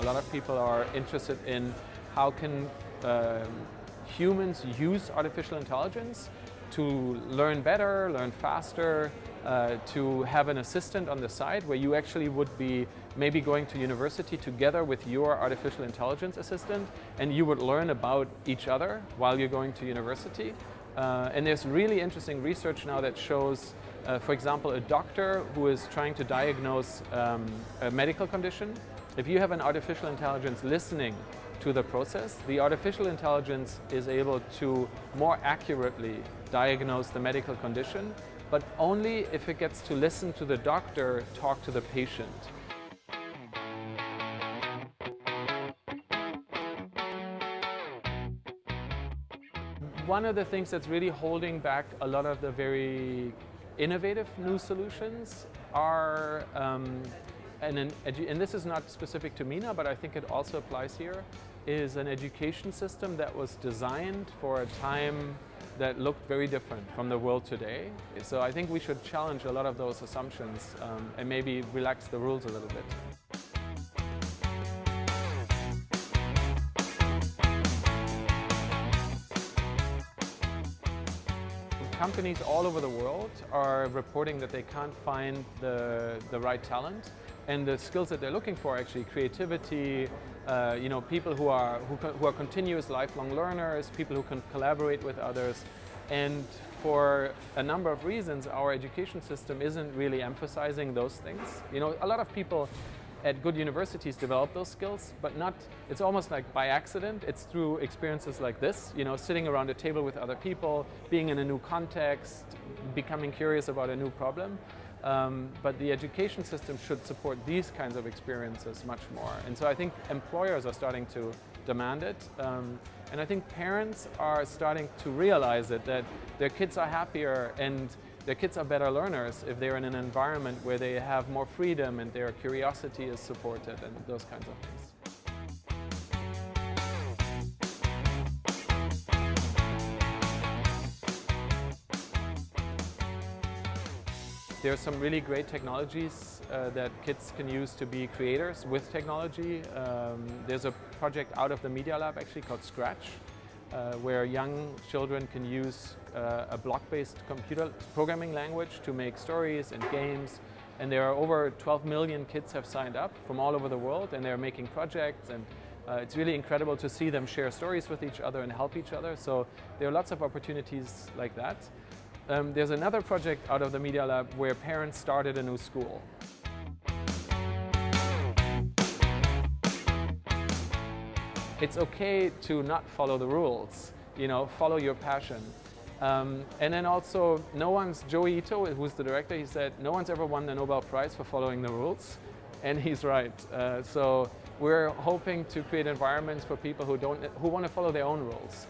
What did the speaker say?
A lot of people are interested in how can um, humans use artificial intelligence to learn better, learn faster, uh, to have an assistant on the side where you actually would be maybe going to university together with your artificial intelligence assistant and you would learn about each other while you're going to university. Uh, and there's really interesting research now that shows, uh, for example, a doctor who is trying to diagnose um, a medical condition. If you have an artificial intelligence listening to the process, the artificial intelligence is able to more accurately diagnose the medical condition, but only if it gets to listen to the doctor talk to the patient. One of the things that's really holding back a lot of the very innovative new solutions are um, and, an and this is not specific to MENA, but I think it also applies here, is an education system that was designed for a time that looked very different from the world today. So I think we should challenge a lot of those assumptions um, and maybe relax the rules a little bit. Companies all over the world are reporting that they can't find the, the right talent and the skills that they're looking for actually creativity, uh, you know, people who are, who, who are continuous lifelong learners, people who can collaborate with others. And for a number of reasons, our education system isn't really emphasizing those things. You know, a lot of people at good universities develop those skills, but not, it's almost like by accident. It's through experiences like this, you know, sitting around a table with other people, being in a new context, becoming curious about a new problem. Um, but the education system should support these kinds of experiences much more. And so I think employers are starting to demand it. Um, and I think parents are starting to realize it, that their kids are happier and their kids are better learners if they're in an environment where they have more freedom and their curiosity is supported and those kinds of things. There are some really great technologies uh, that kids can use to be creators with technology. Um, there's a project out of the Media Lab actually called Scratch, uh, where young children can use uh, a block-based computer programming language to make stories and games. And there are over 12 million kids have signed up from all over the world and they're making projects and uh, it's really incredible to see them share stories with each other and help each other. So there are lots of opportunities like that. Um, there's another project out of the Media Lab where parents started a new school. It's okay to not follow the rules, you know, follow your passion. Um, and then also, no one's, Joi Ito, who's the director, he said, no one's ever won the Nobel Prize for following the rules. And he's right. Uh, so we're hoping to create environments for people who, don't, who want to follow their own rules.